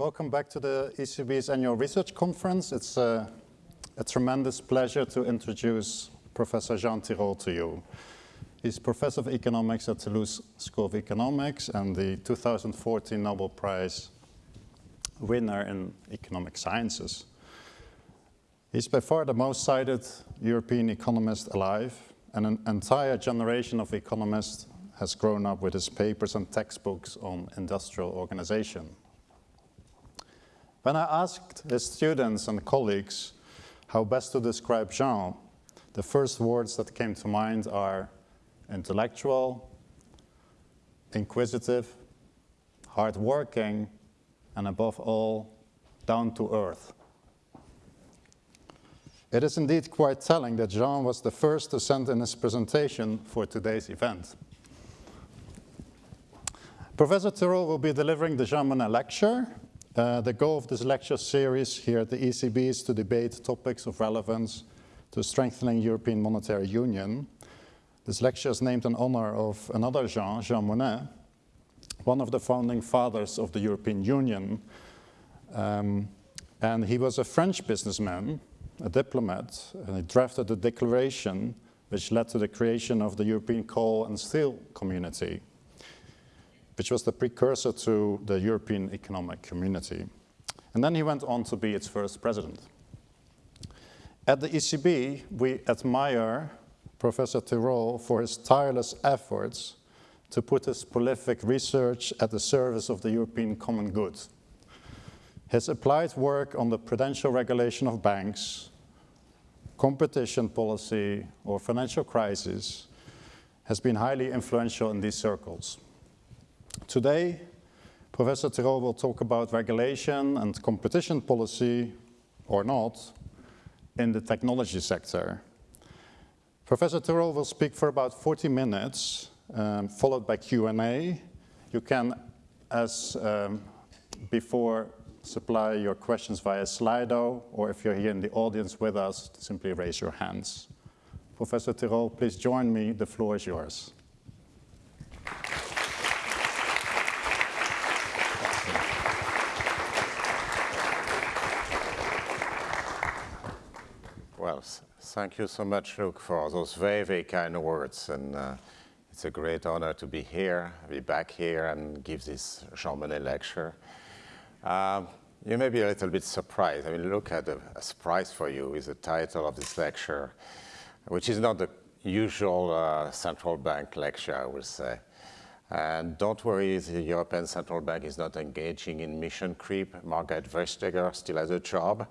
Welcome back to the ECB's annual research conference. It's a, a tremendous pleasure to introduce Professor Jean Tirole to you. He's professor of economics at Toulouse School of Economics and the 2014 Nobel Prize winner in economic sciences. He's by far the most cited European economist alive, and an entire generation of economists has grown up with his papers and textbooks on industrial organization. When I asked his students and colleagues how best to describe Jean, the first words that came to mind are intellectual, inquisitive, hardworking, and above all, down to earth. It is indeed quite telling that Jean was the first to send in his presentation for today's event. Professor Tirole will be delivering the Jean Monnet lecture. Uh, the goal of this lecture series here at the ECB is to debate topics of relevance to strengthening European monetary union. This lecture is named in honor of another Jean, Jean Monnet, one of the founding fathers of the European Union. Um, and he was a French businessman a diplomat, and he drafted the declaration which led to the creation of the European Coal and Steel Community, which was the precursor to the European Economic Community. And then he went on to be its first president. At the ECB, we admire Professor Tirole for his tireless efforts to put his prolific research at the service of the European common good. His applied work on the prudential regulation of banks, competition policy, or financial crisis has been highly influential in these circles. Today, Professor Tirole will talk about regulation and competition policy, or not, in the technology sector. Professor Tirole will speak for about 40 minutes, um, followed by Q&A. You can, as um, before, supply your questions via Slido, or if you're here in the audience with us, simply raise your hands. Professor Tirole, please join me. The floor is yours. Well, thank you so much, Luc, for those very, very kind words. And uh, it's a great honor to be here, be back here and give this Jean Monnet lecture. Um, you may be a little bit surprised. I mean, look at a, a surprise for you is the title of this lecture, which is not the usual uh, central bank lecture, I would say. And don't worry, the European Central Bank is not engaging in mission creep. Margaret Vestager still has a job.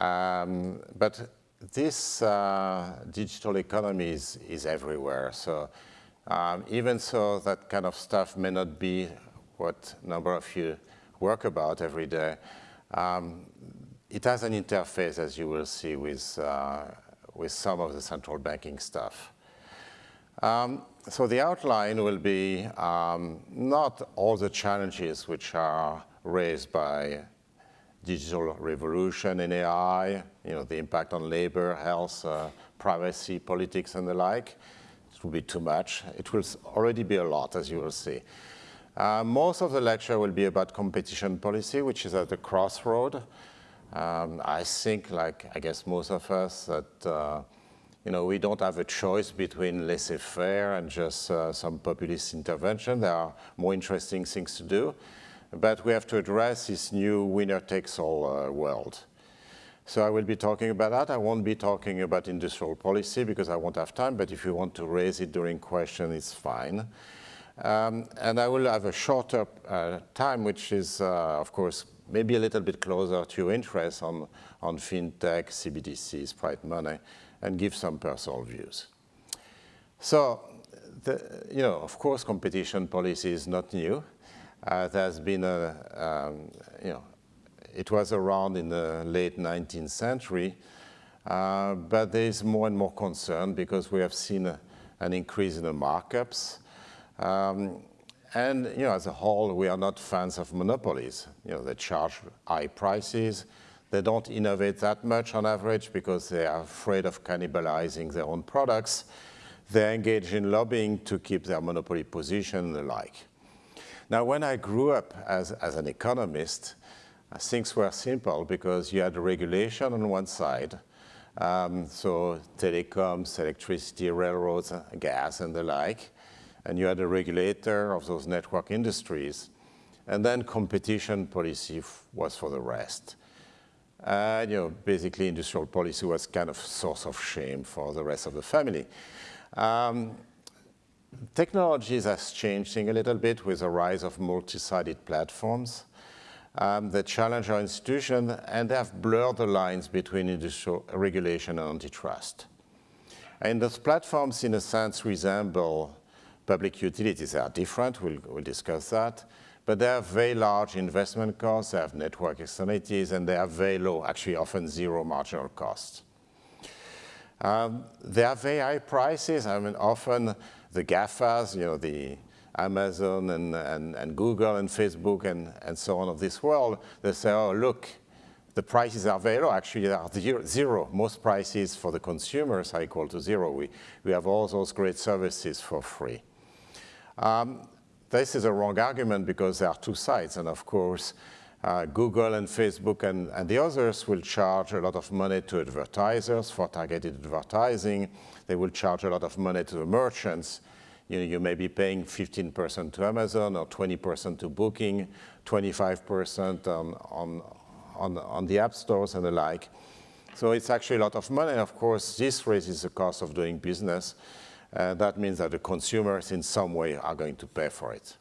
Um, but this uh, digital economy is, is everywhere. So um, even so, that kind of stuff may not be what number of you work about every day, um, it has an interface, as you will see, with, uh, with some of the central banking stuff. Um, so the outline will be um, not all the challenges which are raised by digital revolution and AI, you know, the impact on labor, health, uh, privacy, politics, and the like. It will be too much. It will already be a lot, as you will see. Uh, most of the lecture will be about competition policy, which is at the crossroad. Um, I think, like I guess most of us, that uh, you know we don't have a choice between laissez-faire and just uh, some populist intervention. There are more interesting things to do, but we have to address this new winner-takes-all uh, world. So I will be talking about that. I won't be talking about industrial policy because I won't have time, but if you want to raise it during question, it's fine. Um, and I will have a shorter uh, time, which is, uh, of course, maybe a little bit closer to your interest on, on fintech, CBDCs, private money, and give some personal views. So, the, you know, of course, competition policy is not new. Uh, there's been a, um, you know, it was around in the late 19th century, uh, but there is more and more concern because we have seen a, an increase in the markups, um, and you know, as a whole, we are not fans of monopolies. You know, they charge high prices. They don't innovate that much on average because they are afraid of cannibalizing their own products. They engage in lobbying to keep their monopoly position and the like. Now, when I grew up as, as an economist, things were simple because you had regulation on one side, um, so telecoms, electricity, railroads, gas, and the like, and you had a regulator of those network industries, and then competition policy was for the rest. Uh, you know, basically industrial policy was kind of source of shame for the rest of the family. Um, technologies has changed a little bit with the rise of multi-sided platforms. Um, that challenge our institution and have blurred the lines between industrial regulation and antitrust. And those platforms, in a sense, resemble public utilities. They are different, we'll, we'll discuss that, but they have very large investment costs, they have network externalities, and they have very low, actually often zero marginal costs. Um, they have very high prices. I mean, often the GAFAs, you know, the Amazon and, and, and Google and Facebook and, and so on of this world, they say, oh, look, the prices are very low. Actually, they are zero. Most prices for the consumers are equal to zero. We, we have all those great services for free. Um, this is a wrong argument because there are two sides. And of course, uh, Google and Facebook and, and, the others will charge a lot of money to advertisers for targeted advertising. They will charge a lot of money to the merchants. You, know, you may be paying 15% to Amazon or 20% to Booking, 25% on, on, on, on the app stores and the like. So it's actually a lot of money. Of course, this raises the cost of doing business. Uh, that means that the consumers in some way are going to pay for it.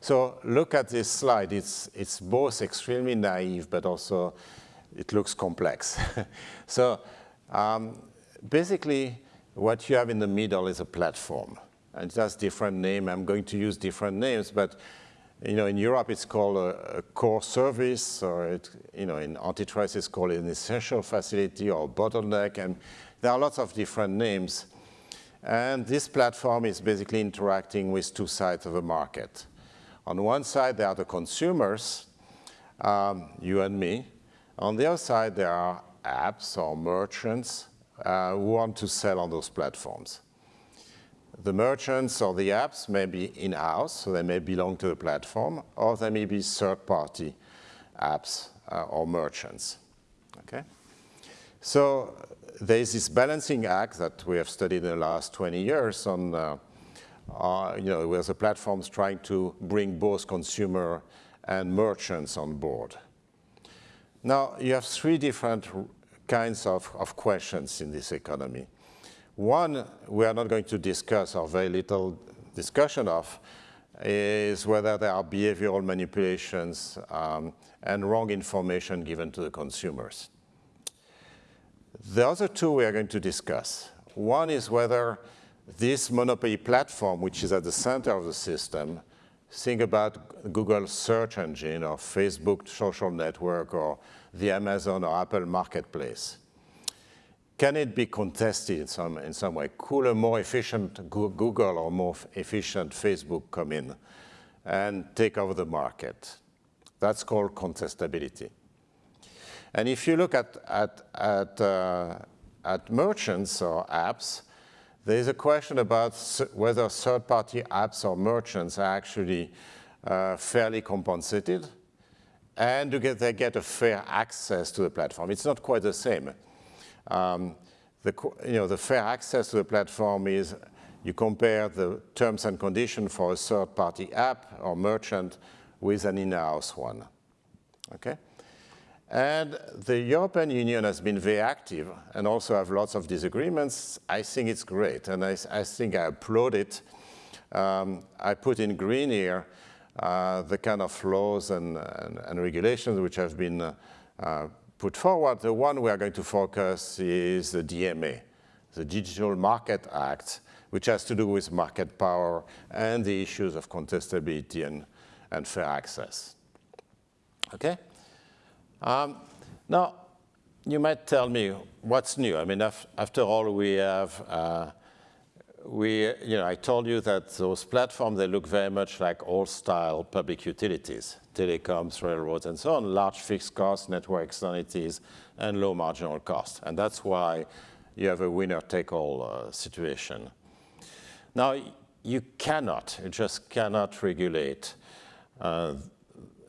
So look at this slide. It's, it's both extremely naive, but also it looks complex. so um, basically, what you have in the middle is a platform. And it has different name. I'm going to use different names, but you know, in Europe it's called a, a core service, or it, you know, in antitrust it's called an essential facility or bottleneck, and there are lots of different names. And this platform is basically interacting with two sides of the market. On one side, there are the consumers, um, you and me. On the other side, there are apps or merchants uh, who want to sell on those platforms. The merchants or the apps may be in-house, so they may belong to the platform, or they may be third-party apps uh, or merchants. Okay? So there's this balancing act that we have studied in the last 20 years on uh, uh, you know, where the platforms trying to bring both consumer and merchants on board. Now, you have three different kinds of, of questions in this economy. One we are not going to discuss or very little discussion of is whether there are behavioral manipulations um, and wrong information given to the consumers. The other two we are going to discuss. One is whether this monopoly platform, which is at the center of the system, think about Google search engine or Facebook social network or the Amazon or Apple marketplace. Can it be contested in some, in some way? Could a more efficient Google or more efficient Facebook come in and take over the market? That's called contestability. And if you look at, at, at, uh, at merchants or apps, there is a question about whether third-party apps or merchants are actually uh, fairly compensated and do they get a fair access to the platform. It's not quite the same. Um, the, you know, the fair access to the platform is you compare the terms and conditions for a third-party app or merchant with an in-house one. Okay? And the European Union has been very active and also have lots of disagreements. I think it's great, and I, I think I applaud it. Um, I put in green here uh, the kind of laws and, and, and regulations which have been uh, uh, put forward. The one we are going to focus is the DMA, the Digital Market Act, which has to do with market power and the issues of contestability and, and fair access. Okay? Um, now, you might tell me what's new. I mean, af after all, we have, uh, we, you know, I told you that those platforms, they look very much like old-style public utilities, telecoms, railroads, and so on, large fixed costs, network externalities, and low marginal cost. And that's why you have a winner-take-all uh, situation. Now, you cannot, you just cannot regulate uh,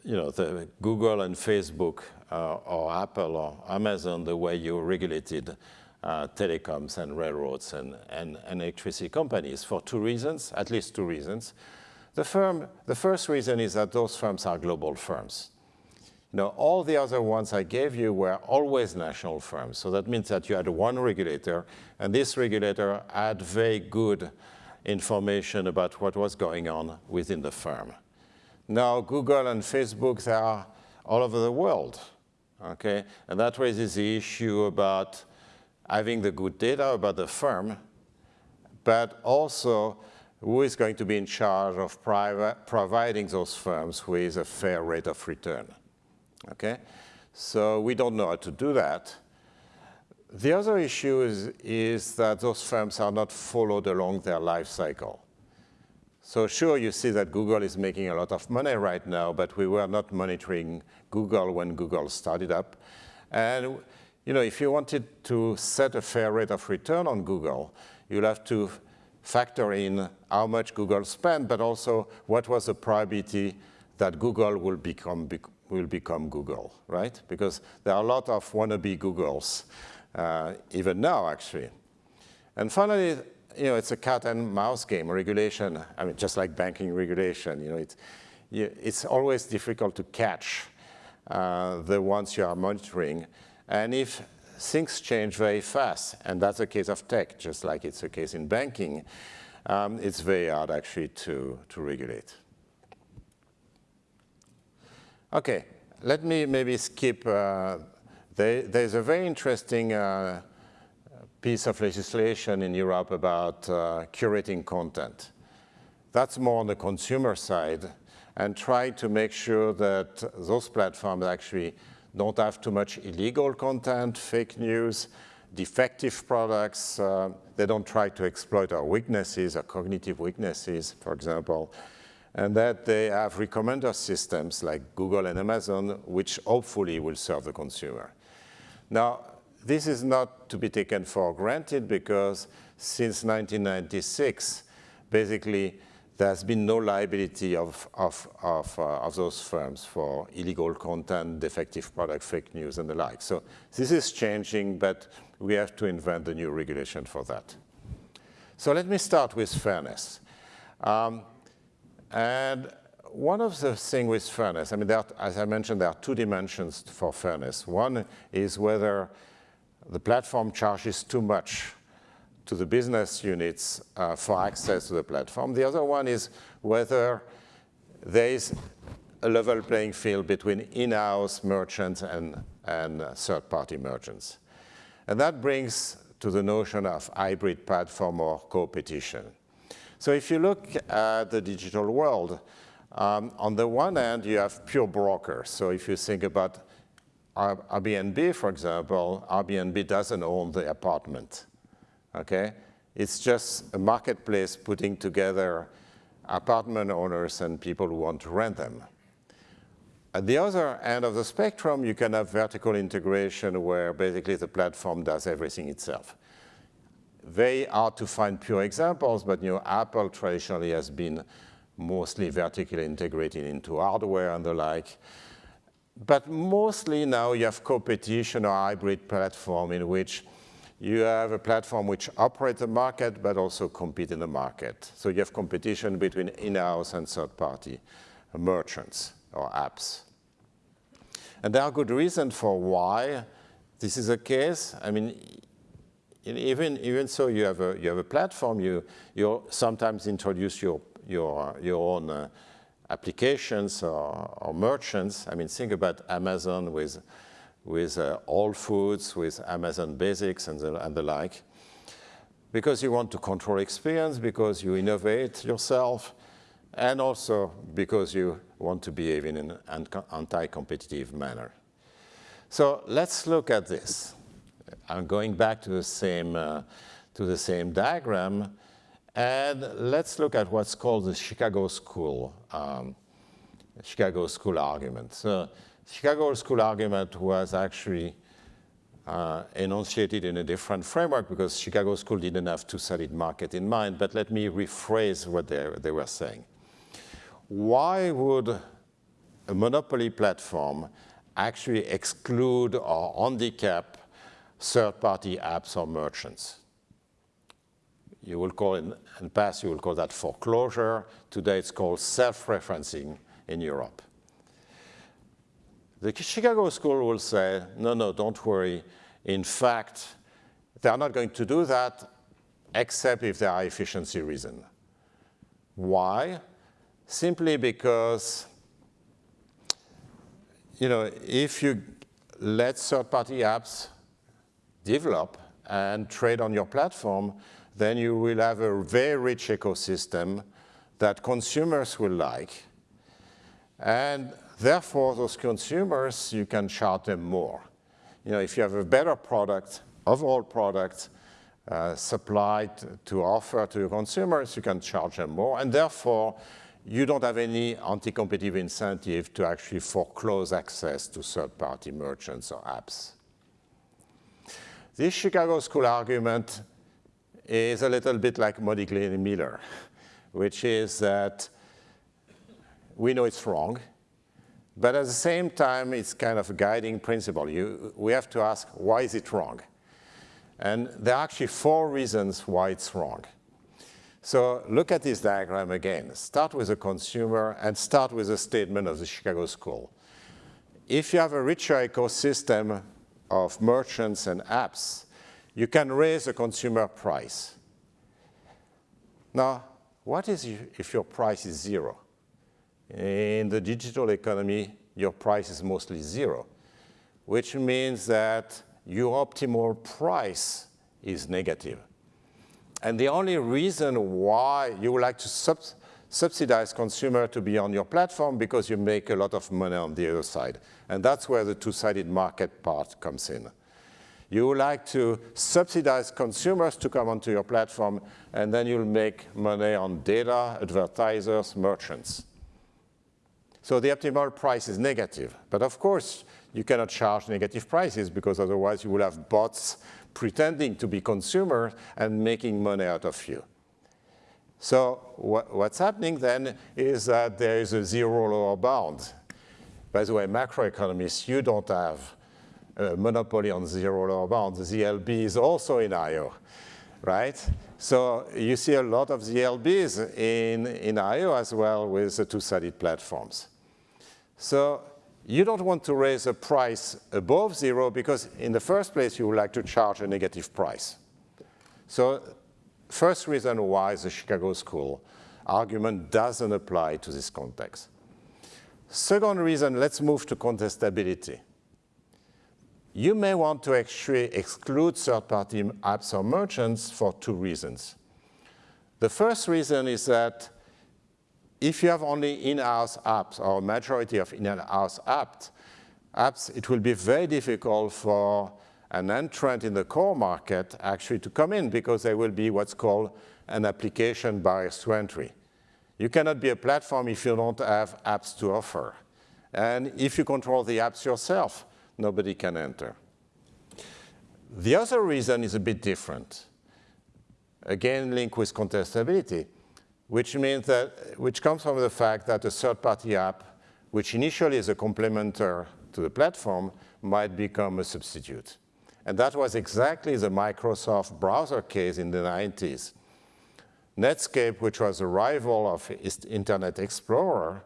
you know, the Google and Facebook uh, or Apple or Amazon the way you regulated uh, telecoms and railroads and, and, and, electricity companies for two reasons, at least two reasons. The, firm, the first reason is that those firms are global firms. You know, all the other ones I gave you were always national firms. So that means that you had one regulator, and this regulator had very good information about what was going on within the firm. Now, Google and Facebook, they are all over the world, okay? And that raises the issue about having the good data about the firm, but also who is going to be in charge of providing those firms with a fair rate of return, okay? So we don't know how to do that. The other issue is, is that those firms are not followed along their life cycle. So sure, you see that Google is making a lot of money right now, but we were not monitoring Google when Google started up. And you know, if you wanted to set a fair rate of return on Google, you'll have to factor in how much Google spent, but also what was the probability that Google will become, will become Google, right? Because there are a lot of wannabe Googles, uh, even now, actually. And finally, you know, it's a cat and mouse game, regulation, I mean, just like banking regulation, you know, it's, it's always difficult to catch uh, the ones you are monitoring. And if things change very fast, and that's the case of tech, just like it's the case in banking, um, it's very hard actually to, to regulate. Okay, let me maybe skip, uh, there, there's a very interesting uh, piece of legislation in Europe about uh, curating content. That's more on the consumer side and try to make sure that those platforms actually don't have too much illegal content, fake news, defective products. Uh, they don't try to exploit our weaknesses, our cognitive weaknesses, for example, and that they have recommender systems like Google and Amazon, which hopefully will serve the consumer. Now, this is not to be taken for granted because since 1996, basically, there's been no liability of, of, of, uh, of, those firms for illegal content, defective product, fake news, and the like. So this is changing, but we have to invent the new regulation for that. So let me start with fairness. Um, and one of the things with fairness, I mean, are, as I mentioned, there are two dimensions for fairness. One is whether the platform charges too much to the business units uh, for access to the platform. The other one is whether there is a level playing field between in-house merchants and, and uh, third-party merchants. And that brings to the notion of hybrid platform or competition. So if you look at the digital world, um, on the one hand, you have pure brokers. So if you think about Airbnb, for example, Airbnb doesn't own the apartment, okay? It's just a marketplace putting together apartment owners and people who want to rent them. At the other end of the spectrum, you can have vertical integration where basically the platform does everything itself. Very hard to find pure examples, but you know, Apple traditionally has been mostly vertically integrated into hardware and the like. But mostly now you have competition or hybrid platform in which you have a platform which operates the market but also compete in the market. So you have competition between in-house and third-party merchants or apps. And there are good reasons for why this is the case. I mean, even, even so, you have a, you have a platform, you, you sometimes introduce your, your, your own uh, applications or, or, merchants. I mean, think about Amazon with, with uh, Whole Foods, with Amazon Basics and the, and the like. Because you want to control experience, because you innovate yourself, and also because you want to behave in an anti-competitive manner. So let's look at this. I'm going back to the same, uh, to the same diagram. And let's look at what's called the Chicago School, um, Chicago School argument. So Chicago School argument was actually uh, enunciated in a different framework because Chicago School didn't have two-sided market in mind, but let me rephrase what they, they were saying. Why would a monopoly platform actually exclude or handicap third-party apps or merchants? You will call in, in the past, you will call that foreclosure. Today it's called self-preferencing in Europe. The Chicago School will say, no, no, don't worry. In fact, they're not going to do that except if there are efficiency reasons. Why? Simply because, you know, if you let third-party apps develop and trade on your platform, then you will have a very rich ecosystem that consumers will like. And therefore, those consumers, you can charge them more. You know, if you have a better product, overall product, uh, supplied to offer to your consumers, you can charge them more. And therefore, you don't have any anti-competitive incentive to actually foreclose access to third-party merchants or apps. This Chicago School argument is a little bit like Modigliani and Miller, which is that we know it's wrong, but at the same time, it's kind of a guiding principle. You, we have to ask, why is it wrong? And there are actually four reasons why it's wrong. So look at this diagram again. Start with a consumer and start with a statement of the Chicago School. If you have a richer ecosystem of merchants and apps, you can raise the consumer price. Now, what is if your price is zero? In the digital economy, your price is mostly zero, which means that your optimal price is negative. And the only reason why you would like to sub subsidize consumer to be on your platform because you make a lot of money on the other side. And that's where the two-sided market part comes in. You would like to subsidize consumers to come onto your platform, and then you'll make money on data, advertisers, merchants. So the optimal price is negative. But of course, you cannot charge negative prices because otherwise you will have bots pretending to be consumers and making money out of you. So what, what's happening then is that there is a zero lower bound. By the way, macroeconomists, you don't have a monopoly on zero lower bound. The ZLB is also in IO, right? So you see a lot of ZLBs in, in IO as well with the two-sided platforms. So you don't want to raise a price above zero because in the first place you would like to charge a negative price. So first reason why the Chicago School argument doesn't apply to this context. Second reason, let's move to contestability. You may want to actually exclude third-party apps or merchants for two reasons. The first reason is that if you have only in-house apps or majority of in-house apps, apps, it will be very difficult for an entrant in the core market actually to come in because there will be what's called an application barrier to entry. You cannot be a platform if you don't have apps to offer. And if you control the apps yourself, nobody can enter. The other reason is a bit different. Again, linked with contestability, which means that, which comes from the fact that a third-party app, which initially is a complementer to the platform, might become a substitute. And that was exactly the Microsoft browser case in the 90s. Netscape, which was a rival of Internet Explorer,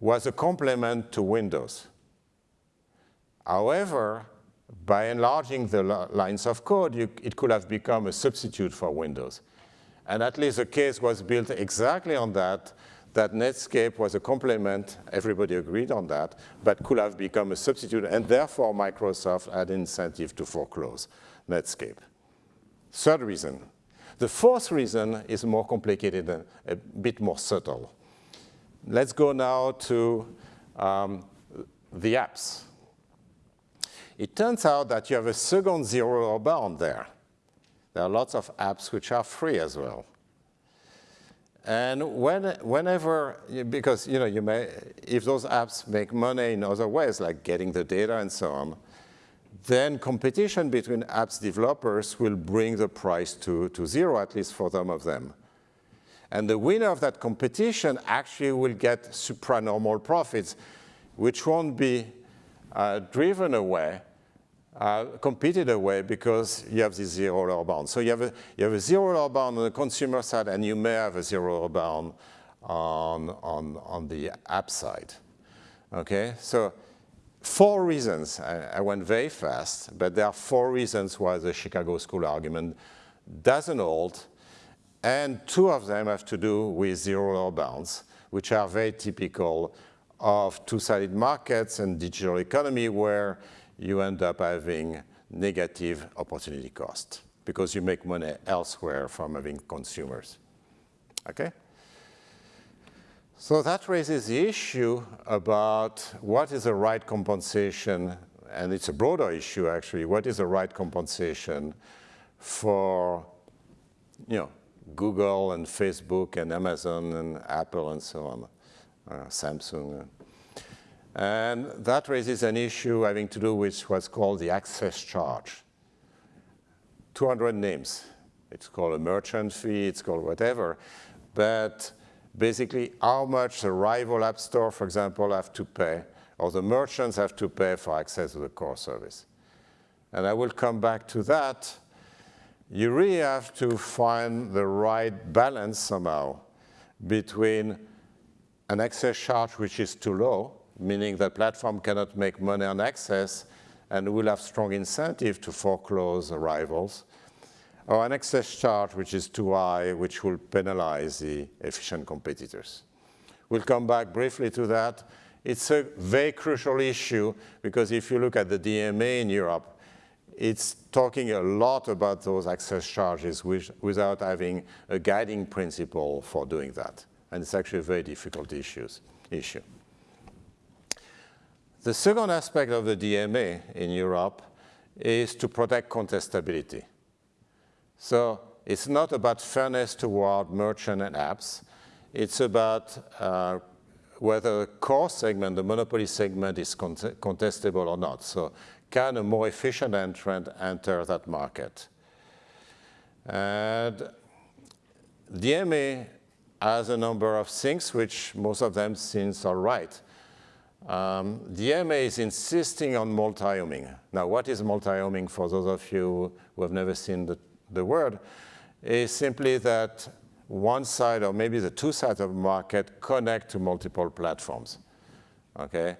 was a complement to Windows. However, by enlarging the lines of code, you, it could have become a substitute for Windows. And at least the case was built exactly on that, that Netscape was a complement, everybody agreed on that, but could have become a substitute, and therefore Microsoft had incentive to foreclose Netscape. Third reason. The fourth reason is more complicated and a bit more subtle. Let's go now to um, the apps it turns out that you have a second zero bound there. There are lots of apps which are free as well. And when, whenever, because you know, you may, if those apps make money in other ways, like getting the data and so on, then competition between apps developers will bring the price to, to zero, at least for some of them. And the winner of that competition actually will get supranormal profits, which won't be uh, driven away, uh, competed away because you have this zero lower bound. So you have, a, you have a zero lower bound on the consumer side, and you may have a zero lower bound on, on, on the app side. Okay, so four reasons. I, I, went very fast, but there are four reasons why the Chicago School argument doesn't hold, and two of them have to do with zero lower bounds, which are very typical of two-sided markets and digital economy where you end up having negative opportunity cost because you make money elsewhere from having consumers. Okay? So that raises the issue about what is the right compensation, and it's a broader issue actually, what is the right compensation for you know, Google and Facebook and Amazon and Apple and so on, uh, Samsung. And that raises an issue having to do with what's called the access charge. 200 names. It's called a merchant fee, it's called whatever. But basically how much the rival app store, for example, have to pay, or the merchants have to pay for access to the core service. And I will come back to that. You really have to find the right balance somehow between an access charge which is too low, meaning the platform cannot make money on access and will have strong incentive to foreclose rivals, or an access charge which is too high, which will penalize the efficient competitors. We'll come back briefly to that. It's a very crucial issue because if you look at the DMA in Europe, it's talking a lot about those access charges which, without having a guiding principle for doing that. And it's actually a very difficult issues, issue. The second aspect of the DMA in Europe is to protect contestability. So it's not about fairness toward merchant and apps. It's about uh, whether the core segment, the monopoly segment, is contestable or not. So can a more efficient entrant enter that market? And DMA has a number of things, which most of them seems all right. Um, DMA is insisting on multi-homing. Now, what is multi-homing for those of you who have never seen the the word, is simply that one side or maybe the two sides of the market connect to multiple platforms, okay?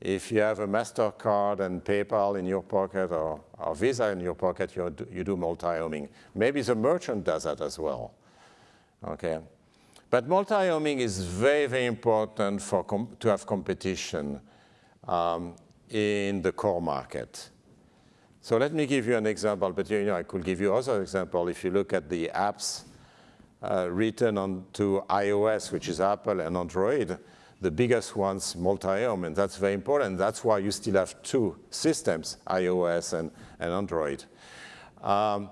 If you have a MasterCard and PayPal in your pocket or, or Visa in your pocket, you do, you do multi-homing. Maybe the merchant does that as well, okay? But multi-homing is very, very important for to have competition um, in the core market. So let me give you an example, but you know, I could give you other example. If you look at the apps uh, written onto iOS, which is Apple and Android, the biggest ones multi-home, and that's very important. That's why you still have two systems, iOS and, and Android. Um,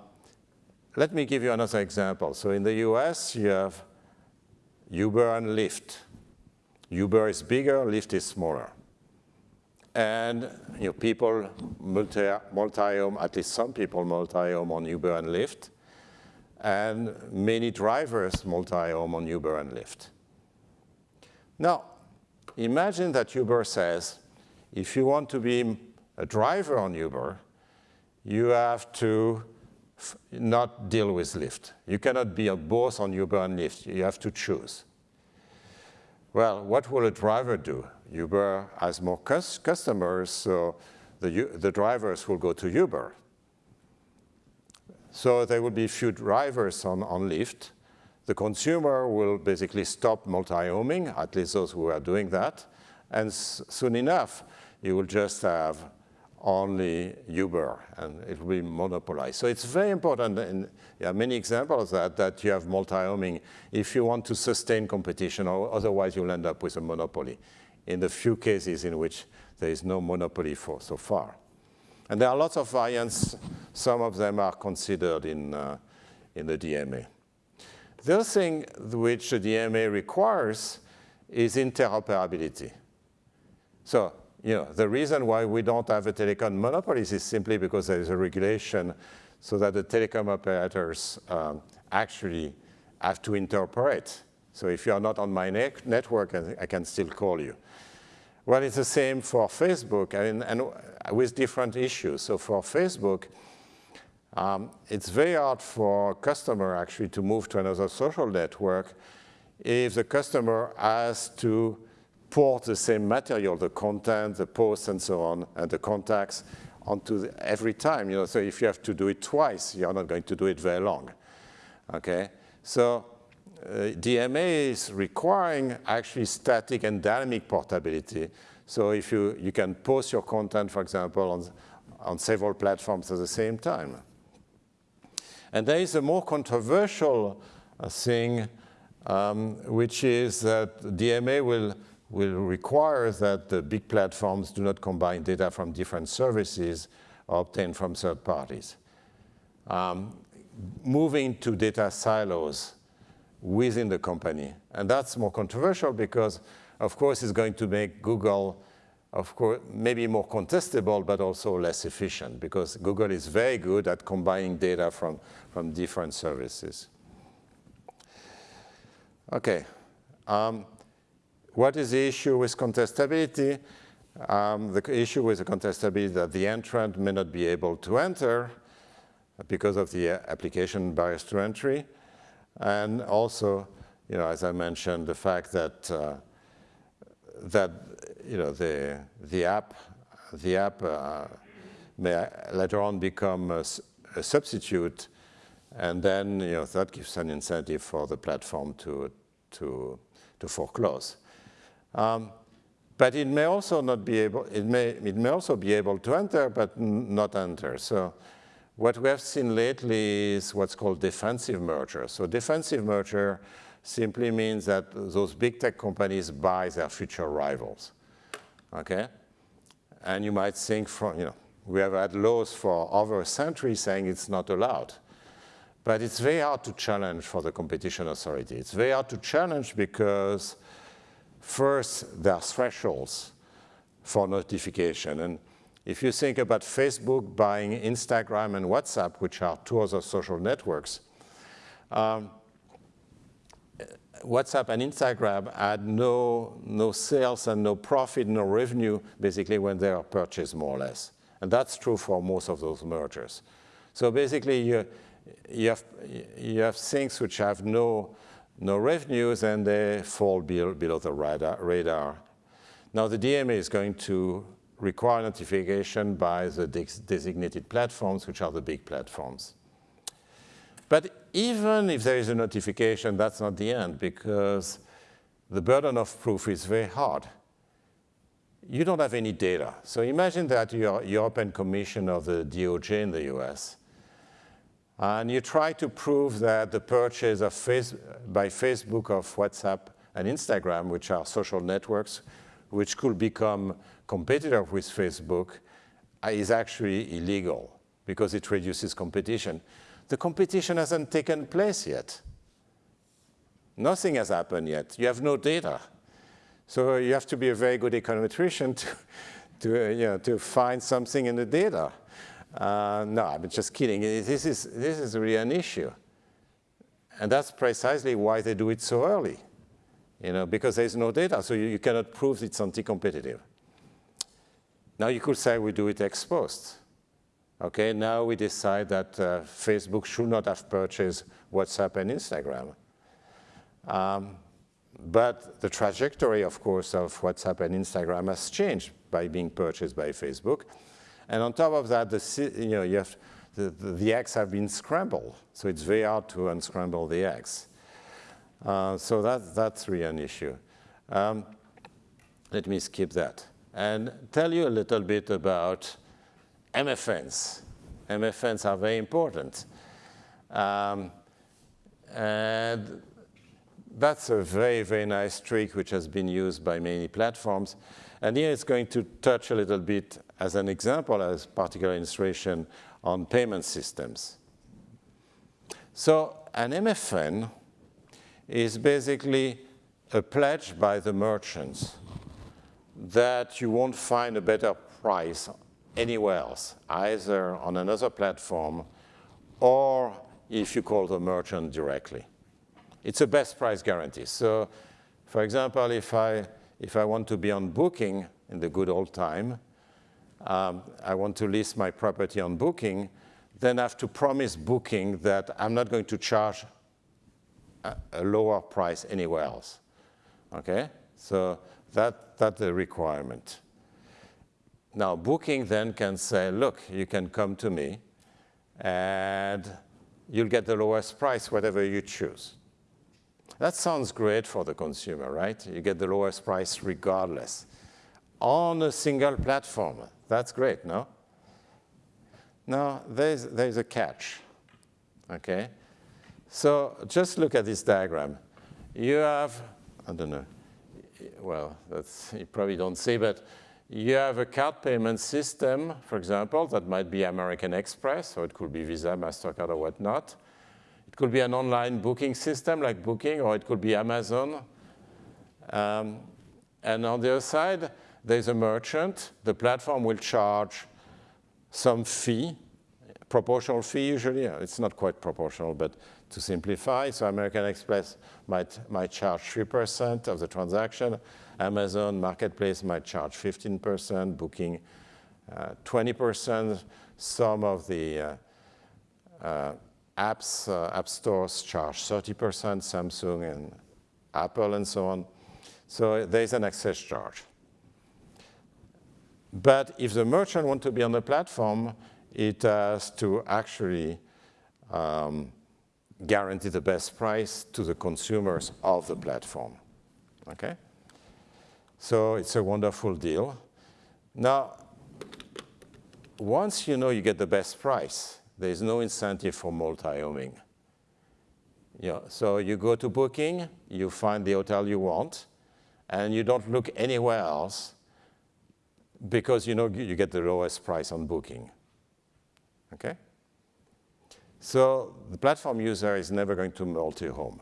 let me give you another example. So in the US, you have Uber and Lyft. Uber is bigger, Lyft is smaller. And you know, people multi-home, at least some people multi-home on Uber and Lyft, and many drivers multi-home on Uber and Lyft. Now, imagine that Uber says, if you want to be a driver on Uber, you have to not deal with Lyft. You cannot be a boss on Uber and Lyft. You have to choose. Well, what will a driver do? Uber has more customers, so the, the drivers will go to Uber. So there will be few drivers on, on Lyft. The consumer will basically stop multi-homing, at least those who are doing that. And soon enough, you will just have only Uber, and it will be monopolized. So it's very important, and there are many examples of that, that you have multi-homing if you want to sustain competition, or otherwise you'll end up with a monopoly in the few cases in which there is no monopoly for so far. And there are lots of variants. Some of them are considered in, uh, in the DMA. The other thing which the DMA requires is interoperability. So you know, the reason why we don't have a telecom monopoly is simply because there is a regulation so that the telecom operators um, actually have to interoperate. So if you are not on my ne network, I can still call you. Well, it's the same for Facebook and, and with different issues. So for Facebook, um, it's very hard for a customer actually to move to another social network if the customer has to port the same material, the content, the posts, and so on, and the contacts onto the, every time. You know, so if you have to do it twice, you're not going to do it very long. Okay, so uh, DMA is requiring actually static and dynamic portability. So if you, you can post your content, for example, on, on several platforms at the same time. And there is a more controversial uh, thing, um, which is that DMA will will require that the big platforms do not combine data from different services obtained from third parties. Um, moving to data silos within the company. And that's more controversial because, of course, it's going to make Google, of course, maybe more contestable, but also less efficient because Google is very good at combining data from, from different services. Okay. Um, what is the issue with contestability? Um, the issue with the contestability is that the entrant may not be able to enter because of the application barriers to entry. And also, you know, as I mentioned, the fact that uh, that you know the the app the app uh, may later on become a, a, substitute, and then you know that gives an incentive for the platform to to to foreclose. Um, but it may also not be able, it may, it may also be able to enter, but not enter. So what we have seen lately is what's called defensive merger. So defensive merger simply means that those big tech companies buy their future rivals, okay? And you might think from, you know, we have had laws for over a century saying it's not allowed. But it's very hard to challenge for the competition authority. It's very hard to challenge because First, there are thresholds for notification. And if you think about Facebook buying Instagram and WhatsApp, which are two other social networks, um, WhatsApp and Instagram had no, no sales and no profit, no revenue, basically when they are purchased more or less. And that's true for most of those mergers. So basically you, you, have, you have things which have no no revenues and they fall below, the radar, radar. Now the DMA is going to require notification by the designated platforms, which are the big platforms. But even if there is a notification, that's not the end because the burden of proof is very hard. You don't have any data. So imagine that you're European Commission of the DOJ in the US and you try to prove that the purchase of face by Facebook of WhatsApp and Instagram, which are social networks, which could become competitive with Facebook, uh, is actually illegal because it reduces competition. The competition hasn't taken place yet. Nothing has happened yet. You have no data. So you have to be a very good econometrician to, to, uh, you know, to find something in the data. Uh, no, I'm just kidding. This is, this is really an issue. And that's precisely why they do it so early, you know, because there's no data, so you, you cannot prove it's anti-competitive. Now you could say we do it ex post. Okay, now we decide that uh, Facebook should not have purchased WhatsApp and Instagram. Um, but the trajectory, of course, of WhatsApp and Instagram has changed by being purchased by Facebook. And on top of that, the, you know, you have, the, the, the have been scrambled. So it's very hard to unscramble the eggs. Uh, so that, that's really an issue. Um, let me skip that and tell you a little bit about MFNs. MFNs are very important. Um, and that's a very, very nice trick which has been used by many platforms. And here it's going to touch a little bit as an example, as particular illustration on payment systems. So an MFN is basically a pledge by the merchants that you won't find a better price anywhere else, either on another platform or if you call the merchant directly. It's a best price guarantee. So for example, if I, if I want to be on booking in the good old time, um, I want to list my property on booking, then I have to promise booking that I'm not going to charge a, a lower price anywhere else. Okay? So that, that's the requirement. Now, booking then can say, look, you can come to me and you'll get the lowest price, whatever you choose. That sounds great for the consumer, right? You get the lowest price regardless. On a single platform, that's great, no? Now, there's, there's a catch, okay? So just look at this diagram. You have, I don't know, well, that's, you probably don't see, but you have a card payment system, for example, that might be American Express, or it could be Visa, MasterCard, or whatnot. It could be an online booking system like Booking, or it could be Amazon. Um, and on the other side, there's a merchant. The platform will charge some fee, proportional fee usually. It's not quite proportional, but to simplify, so American Express might, might charge 3% of the transaction. Amazon Marketplace might charge 15%, Booking uh, 20%. Some of the uh, uh, apps, uh, app stores charge 30%, Samsung and Apple and so on. So there's an access charge. But if the merchant wants to be on the platform, it has to actually um, guarantee the best price to the consumers of the platform. Okay? So it's a wonderful deal. Now, once you know you get the best price, there's no incentive for multi-homing. Yeah, so you go to booking, you find the hotel you want, and you don't look anywhere else because you know you get the lowest price on booking. Okay? So the platform user is never going to multi-home.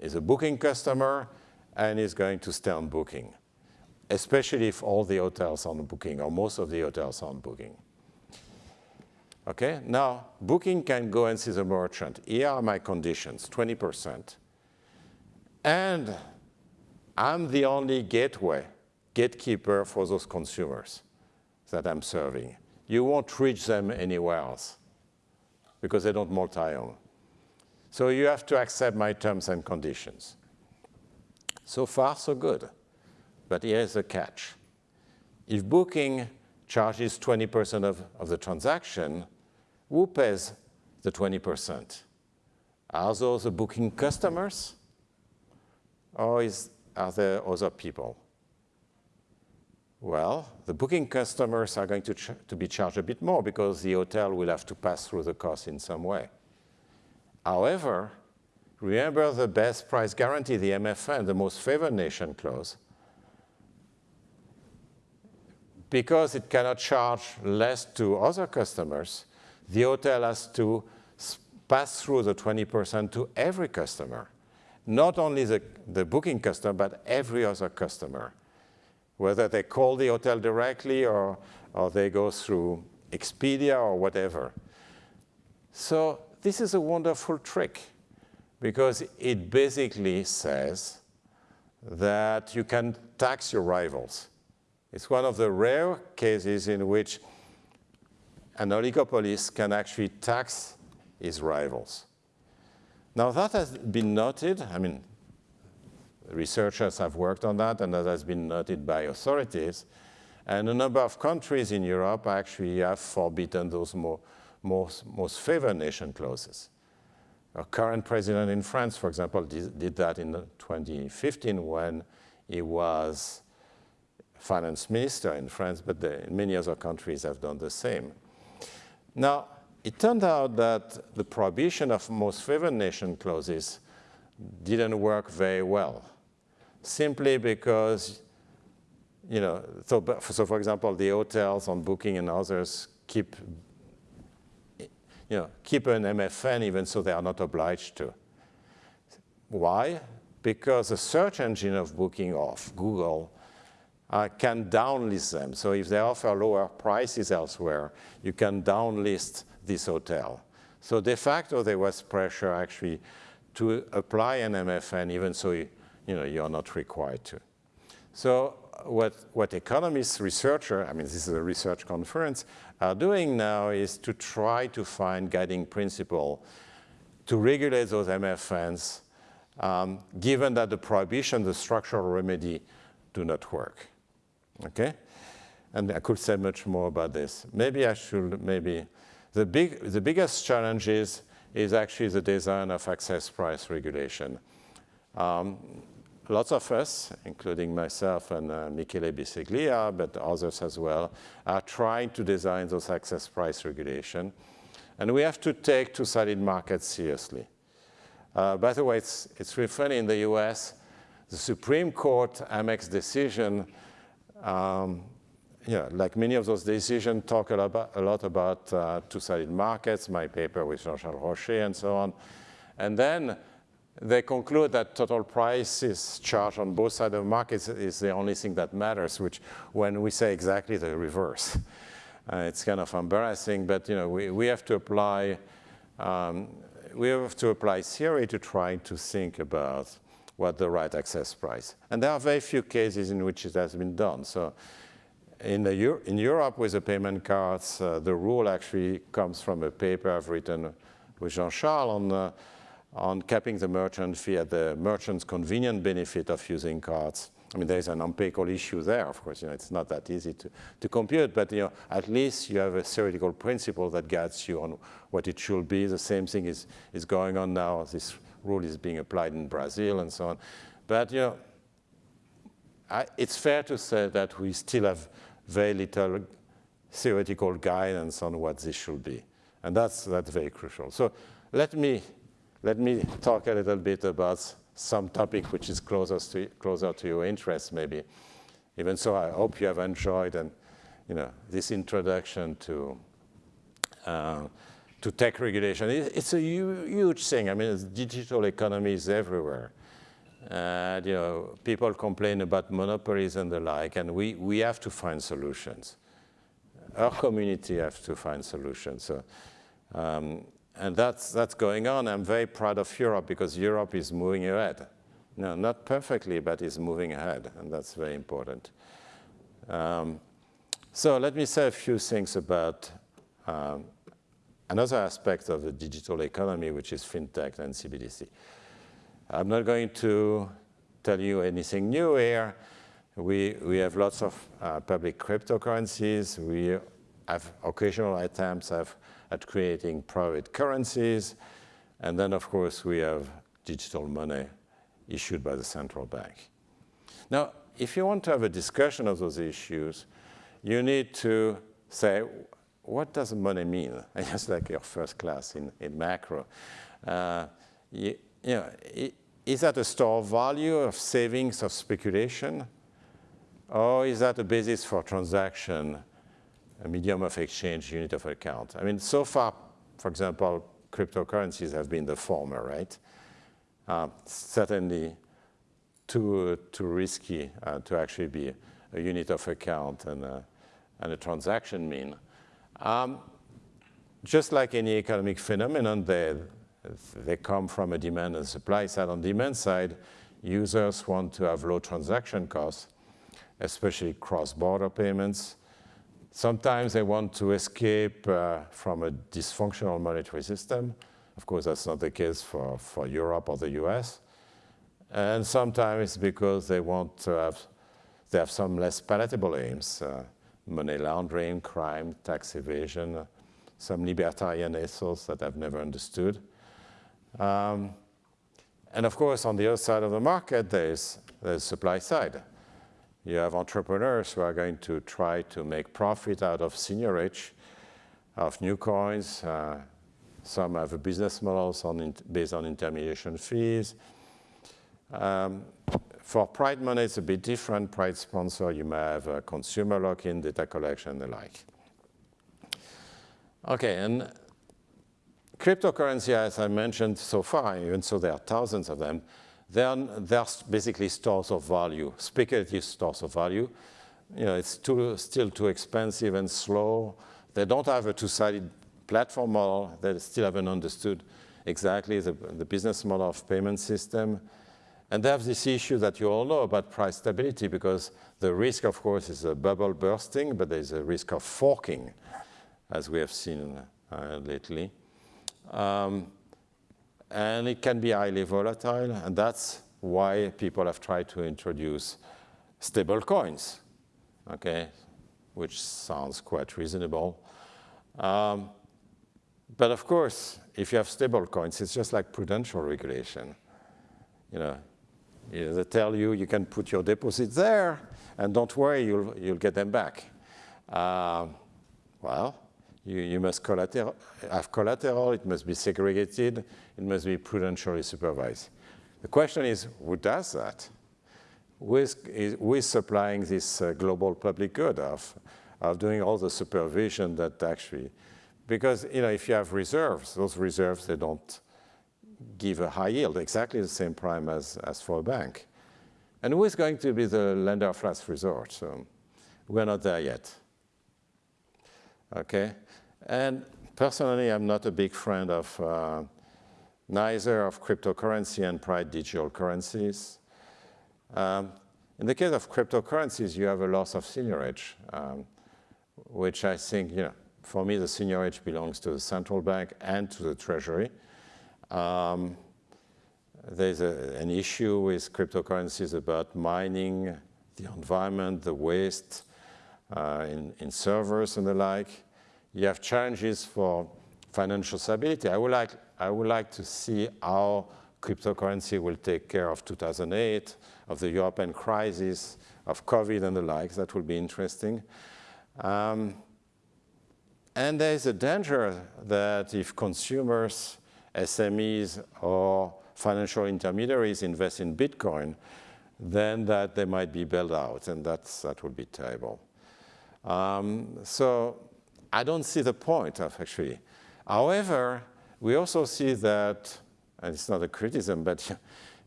He's a booking customer and is going to stay on booking, especially if all the hotels are on booking or most of the hotels are on booking. Okay, now booking can go and see the merchant. Here are my conditions, 20%. And I'm the only gateway, gatekeeper for those consumers that I'm serving. You won't reach them anywhere else because they don't multi-home. So you have to accept my terms and conditions. So far, so good. But here's the catch. If booking charges 20% of, of the transaction, who pays the 20%? Are those the booking customers? Or is, are there other people? Well, the booking customers are going to, to be charged a bit more because the hotel will have to pass through the cost in some way. However, remember the best price guarantee, the MFN, the most favored nation clause. Because it cannot charge less to other customers, the hotel has to pass through the 20% to every customer. Not only the, the booking customer, but every other customer whether they call the hotel directly or, or they go through Expedia or whatever. So this is a wonderful trick because it basically says that you can tax your rivals. It's one of the rare cases in which an oligopolist can actually tax his rivals. Now that has been noted, I mean, researchers have worked on that, and that has been noted by authorities. And a number of countries in Europe actually have forbidden those more, most, most favored nation clauses. Our current president in France, for example, did, did that in 2015 when he was finance minister in France, but the, many other countries have done the same. Now, it turned out that the prohibition of most favored nation clauses didn't work very well simply because, you know, so, so for example, the hotels on Booking and others keep, you know, keep an MFN even so they are not obliged to. Why? Because the search engine of Booking of Google uh, can downlist them. So if they offer lower prices elsewhere, you can downlist this hotel. So de facto, there was pressure actually to apply an MFN, even so you, know, you're not required to. So what, what economists, researchers, I mean, this is a research conference, are doing now is to try to find guiding principle to regulate those MFNs, um, given that the prohibition, the structural remedy, do not work. Okay? And I could say much more about this. Maybe I should, maybe, the, big, the biggest challenge is, is actually the design of access price regulation. Um, lots of us, including myself and uh, Michele Bisceglia, but others as well, are trying to design those access price regulation. And we have to take two-sided markets seriously. Uh, by the way, it's, it's really funny in the US, the Supreme Court Amex decision, um, yeah, like many of those decisions talk a lot about, a lot about uh, two-sided markets, my paper with Jean-Charles Rochet and so on. And then they conclude that total prices charged on both sides of the market is the only thing that matters, which when we say exactly the reverse. Uh, it's kind of embarrassing, but you know, we, we have to apply um, we have to apply theory to try to think about what the right access price. And there are very few cases in which it has been done. So in, the, in Europe with the payment cards, uh, the rule actually comes from a paper I've written with Jean-Charles on uh, on capping the merchant fee at the merchant's convenience benefit of using cards. I mean, there's an empirical issue there, of course, you know, it's not that easy to, to compute, but you know, at least you have a theoretical principle that guides you on what it should be. The same thing is, is going on now. This rule is being applied in Brazil and so on. But you know, I, it's fair to say that we still have very little theoretical guidance on what this should be. And that's, that's very crucial. So let me let me talk a little bit about some topic which is closer to, closer to your interest, maybe. Even so, I hope you have enjoyed and, you know, this introduction to, uh, to tech regulation. It, it's a huge thing. I mean, digital economy is everywhere. And, you know, people complain about monopolies and the like, and we, we have to find solutions. Our community have to find solutions. So, um, and that's, that's going on. I'm very proud of Europe because Europe is moving ahead. No, not perfectly, but is moving ahead, and that's very important. Um, so let me say a few things about um, another aspect of the digital economy, which is fintech and CBDC. I'm not going to tell you anything new here. We, we have lots of uh, public cryptocurrencies. We have occasional attempts have at creating private currencies. And then, of course, we have digital money issued by the central bank. Now, if you want to have a discussion of those issues, you need to say, what does money mean? Just like your first class in, in macro. Uh, you, you know, is that a store of value, of savings, of speculation? Or is that a basis for transaction a medium of exchange, unit of account. I mean, so far, for example, cryptocurrencies have been the former, right? Uh, certainly too, too risky uh, to actually be a unit of account and a, and a transaction mean. Um, just like any economic phenomenon, they, they come from a demand and supply side. On demand side, users want to have low transaction costs, especially cross-border payments, Sometimes they want to escape uh, from a dysfunctional monetary system. Of course, that's not the case for, for Europe or the US. And sometimes because they want to have, they have some less palatable aims, uh, money laundering, crime, tax evasion, some libertarian ethos that I've never understood. Um, and of course, on the other side of the market, there's the supply side. You have entrepreneurs who are going to try to make profit out of seigniorage, of new coins. Uh, some have a business models on based on intermediation fees. Um, for Pride money, it's a bit different. Pride sponsor, you may have a consumer lock-in, data collection, and the like. Okay, and cryptocurrency, as I mentioned so far, even so there are thousands of them, then there's basically stores of value, speculative stores of value. you know, it's too, still too expensive and slow. They don't have a two-sided platform model. They still haven't understood exactly the, the business model of payment system. And they have this issue that you all know about price stability because the risk, of course, is a bubble bursting, but there's a risk of forking, as we have seen uh, lately. Um, and it can be highly volatile, and that's why people have tried to introduce stable coins, okay, which sounds quite reasonable. Um, but of course, if you have stable coins, it's just like prudential regulation. You know, they tell you you can put your deposits there, and don't worry, you'll, you'll get them back. Uh, well, you, you must collateral, have collateral, it must be segregated, it must be prudentially supervised. The question is, who does that? Who is, is, who is supplying this uh, global public good of, of doing all the supervision that actually, because you know, if you have reserves, those reserves, they don't give a high yield, exactly the same prime as, as for a bank. And who is going to be the lender of last resort? So we're not there yet. Okay? And personally, I'm not a big friend of uh, neither of cryptocurrency and private digital currencies. Um, in the case of cryptocurrencies, you have a loss of seigniorage, um, which I think, you know, for me, the seigniorage belongs to the central bank and to the treasury. Um, there's a, an issue with cryptocurrencies about mining, the environment, the waste uh, in, in servers and the like. You have challenges for financial stability. I would like, I would like to see how cryptocurrency will take care of 2008, of the European crisis, of COVID and the like. That will be interesting. Um, and there is a danger that if consumers SMEs or financial intermediaries invest in Bitcoin, then that they might be bailed out, and that's, that would be terrible. Um, so I don't see the point of actually. However, we also see that, and it's not a criticism, but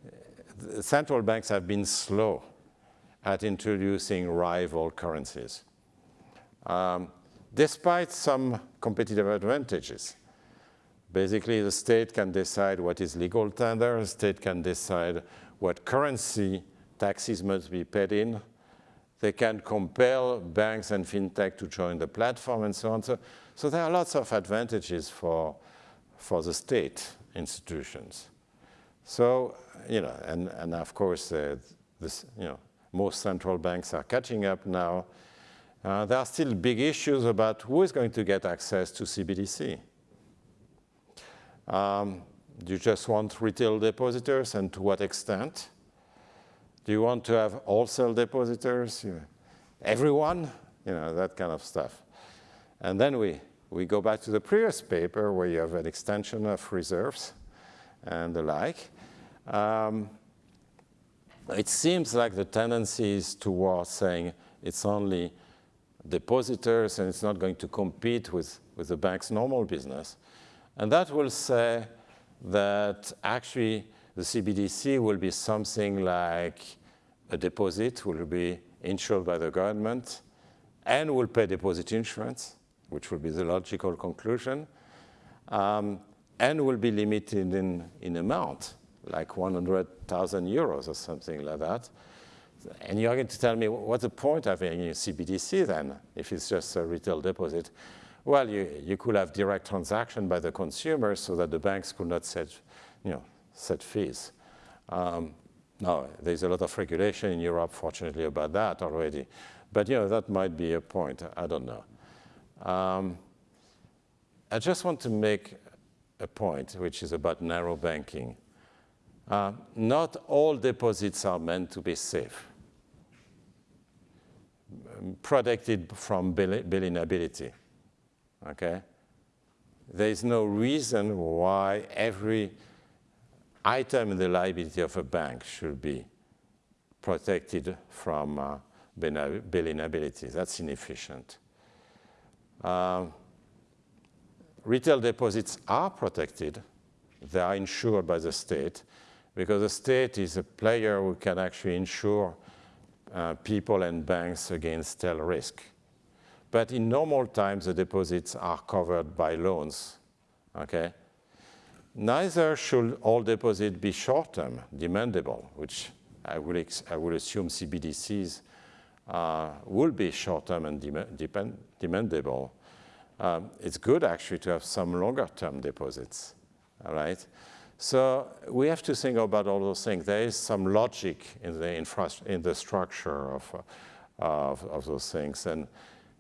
central banks have been slow at introducing rival currencies, um, despite some competitive advantages. Basically, the state can decide what is legal tender, the state can decide what currency taxes must be paid in. They can compel banks and fintech to join the platform and so on. So, so there are lots of advantages for, for the state institutions. So, you know, and, and of course, uh, this, you know, most central banks are catching up now. Uh, there are still big issues about who is going to get access to CBDC. Um, do you just want retail depositors and to what extent? Do you want to have wholesale depositors? Everyone? You know, that kind of stuff. And then we, we go back to the previous paper where you have an extension of reserves and the like. Um, it seems like the tendency is towards saying it's only depositors and it's not going to compete with, with the bank's normal business. And that will say that actually the CBDC will be something like a deposit will be insured by the government and will pay deposit insurance, which will be the logical conclusion, um, and will be limited in, in amount, like 100,000 euros or something like that. And you're going to tell me, what's the point of having a CBDC then, if it's just a retail deposit? Well, you, you could have direct transaction by the consumer so that the banks could not set, you know, set fees. Um, now, there's a lot of regulation in Europe, fortunately, about that already. But, you know, that might be a point. I don't know. Um, I just want to make a point, which is about narrow banking. Uh, not all deposits are meant to be safe, protected from bill inability okay? There is no reason why every item in the liability of a bank should be protected from uh, bill inability. That's inefficient. Uh, retail deposits are protected. They are insured by the state because the state is a player who can actually insure uh, people and banks against tail risk. But in normal times, the deposits are covered by loans, okay? Neither should all deposits be short-term, demandable, which I will, I will assume CBDCs uh, will be short-term and dem demandable. Um, it's good actually to have some longer-term deposits, all right? So we have to think about all those things. There is some logic in the, infra in the structure of, uh, of, of, those things. And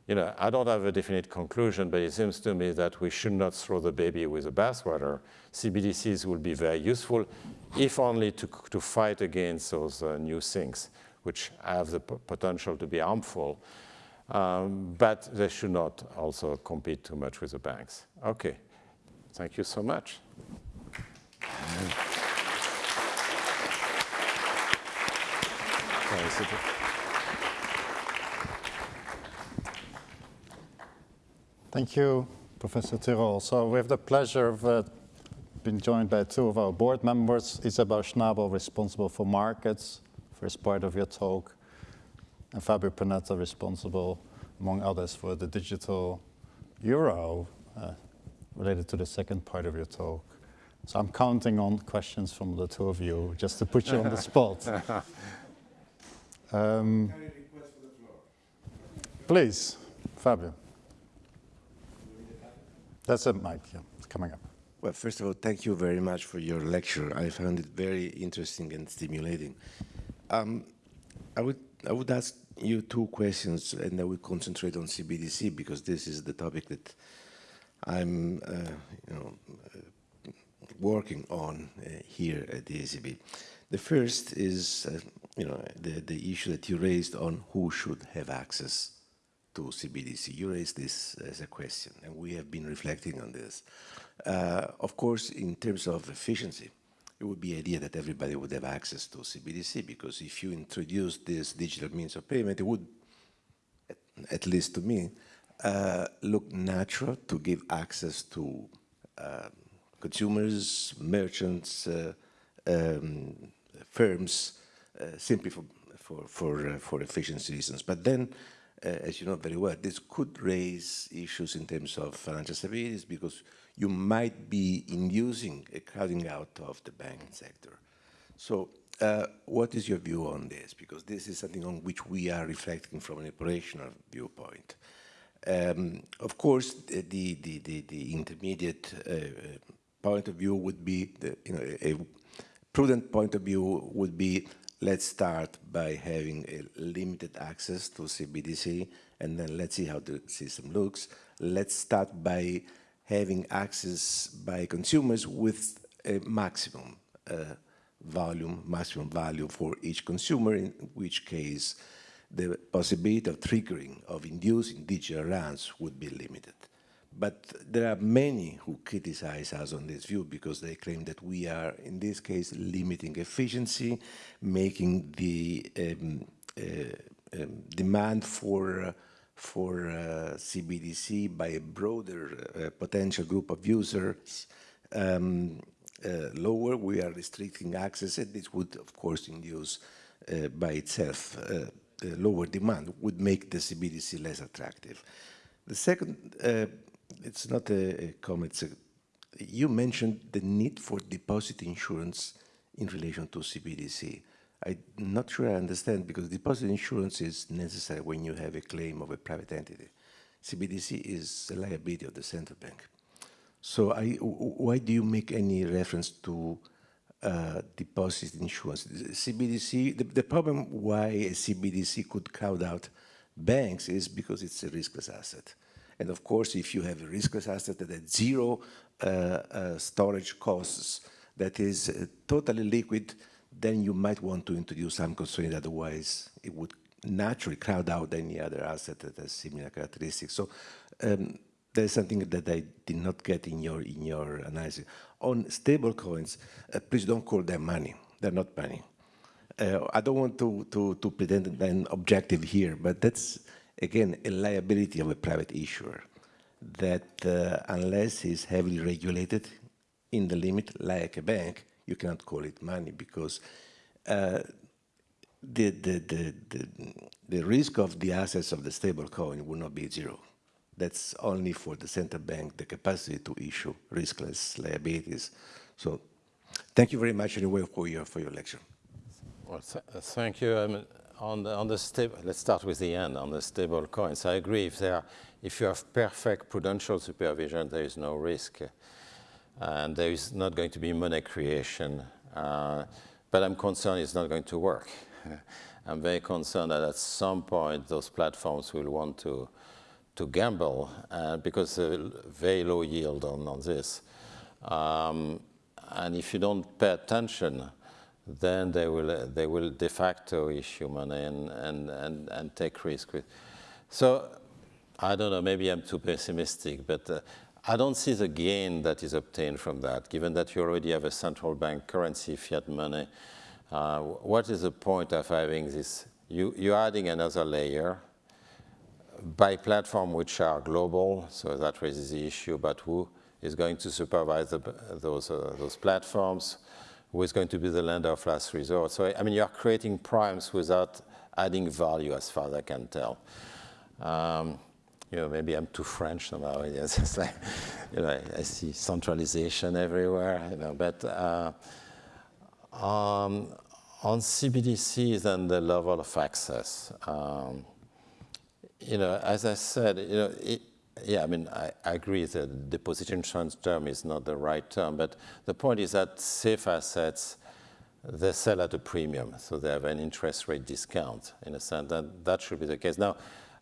you know, I don't have a definite conclusion, but it seems to me that we should not throw the baby with the bathwater. CBDCs will be very useful, if only to, to fight against those uh, new things, which have the potential to be harmful. Um, but they should not also compete too much with the banks. Okay, thank you so much. Thank you, Professor Tirole. So we have the pleasure of uh, being joined by two of our board members, Isabel Schnabel, responsible for markets, first part of your talk, and Fabio Panetta, responsible, among others, for the digital euro, uh, related to the second part of your talk. So I'm counting on questions from the two of you, just to put you on the spot. Um, please, Fabio. That's a mic, yeah, it's coming up. Well, first of all, thank you very much for your lecture. I found it very interesting and stimulating. Um, I would I would ask you two questions, and I will concentrate on CBDC because this is the topic that I'm, uh, you know, uh, working on uh, here at the ECB. The first is, uh, you know, the, the issue that you raised on who should have access to CBDC. You raised this as a question, and we have been reflecting on this. Uh, of course, in terms of efficiency, it would be idea that everybody would have access to CBDC, because if you introduce this digital means of payment, it would, at, least to me, uh, look natural to give access to uh, consumers, merchants, uh, um, firms uh, simply for for for, uh, for efficiency reasons. But then, as you know very well, this could raise issues in terms of financial stability because you might be inducing a crowding out of the banking sector. So uh, what is your view on this? Because this is something on which we are reflecting from an operational viewpoint. Um, of course, the, the, the, the intermediate uh, point of view would be, the, you know, a, prudent point of view would be let's start by having a limited access to CBDC and then let's see how the system looks. Let's start by having access by consumers with a maximum uh, volume, maximum value for each consumer, in which case the possibility of triggering, of inducing digital runs would be limited. But there are many who criticize us on this view because they claim that we are, in this case, limiting efficiency, making the um, uh, um, demand for uh, for uh, CBDC by a broader uh, potential group of users um, uh, lower. We are restricting access, and this would, of course, induce uh, by itself lower demand, would make the CBDC less attractive. The second it's not a, a comment. A, you mentioned the need for deposit insurance in relation to CBDC. I'm not sure I understand because deposit insurance is necessary when you have a claim of a private entity. CBDC is a liability of the central bank. So I, why do you make any reference to uh, deposit insurance? CBDC, the, the, problem why a CBDC could crowd out banks is because it's a riskless asset. And of course, if you have a riskless asset that has zero uh, uh, storage costs, that is uh, totally liquid, then you might want to introduce some constraint, otherwise it would naturally crowd out any other asset that has similar characteristics. So um, there's something that I did not get in your in your analysis. On stable coins, uh, please don't call them money. They're not money. Uh, I don't want to, to, to pretend I'm objective here, but that's again, a liability of a private issuer that uh, unless it's heavily regulated in the limit, like a bank, you cannot call it money because uh, the, the, the, the, the risk of the assets of the stablecoin will not be zero. That's only for the central bank, the capacity to issue riskless liabilities. So thank you very much anyway for your, for your lecture. Well, th thank you. On the, on the stable, let's start with the end, on the stable coins. I agree, if, there if you have perfect prudential supervision, there is no risk. And there is not going to be money creation. Uh, but I'm concerned it's not going to work. I'm very concerned that at some point those platforms will want to, to gamble uh, because a very low yield on, on this. Um, and if you don't pay attention, then they will, they will de facto issue money and, and, and, and take risk. With. So I don't know, maybe I'm too pessimistic, but uh, I don't see the gain that is obtained from that, given that you already have a central bank currency, fiat money. Uh, what is the point of having this? You, you're adding another layer by platform which are global, so that raises the issue about who is going to supervise the, those, uh, those platforms, who is going to be the lender of last resort. So, I mean, you're creating primes without adding value as far as I can tell. Um, you know, maybe I'm too French somehow. It's like, you know, I, I see centralization everywhere, you know, but uh, um, on CBDCs and the level of access, um, you know, as I said, you know, it, yeah, I mean, I, I agree that the deposit insurance term is not the right term, but the point is that safe assets, they sell at a premium, so they have an interest rate discount in a sense, that that should be the case. Now,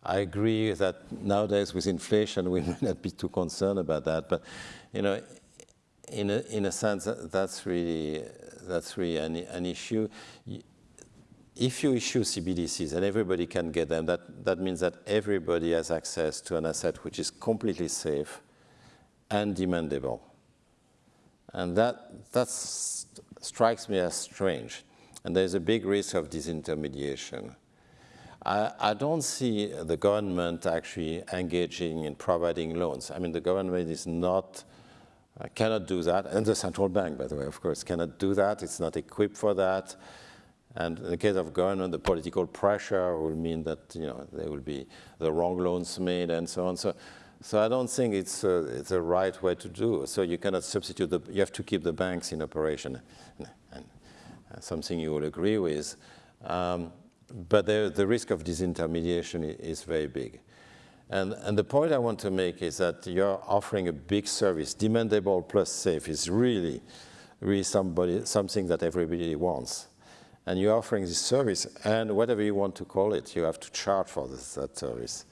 I agree that nowadays with inflation, we may not be too concerned about that, but, you know, in a, in a sense, that's really, that's really an, an issue if you issue CBDCs and everybody can get them, that, that means that everybody has access to an asset which is completely safe and demandable. And that, that strikes me as strange. And there's a big risk of disintermediation. I, I don't see the government actually engaging in providing loans. I mean, the government is not, uh, cannot do that, and the central bank, by the way, of course, cannot do that. It's not equipped for that. And in the case of government, the political pressure will mean that you know there will be the wrong loans made and so on. So, so I don't think it's a, it's the right way to do. So you cannot substitute the. You have to keep the banks in operation, and, and something you will agree with. Um, but the, the risk of disintermediation is very big. And, and the point I want to make is that you're offering a big service, demandable plus safe is really, really somebody, something that everybody wants and you're offering this service, and whatever you want to call it, you have to charge for this, that service.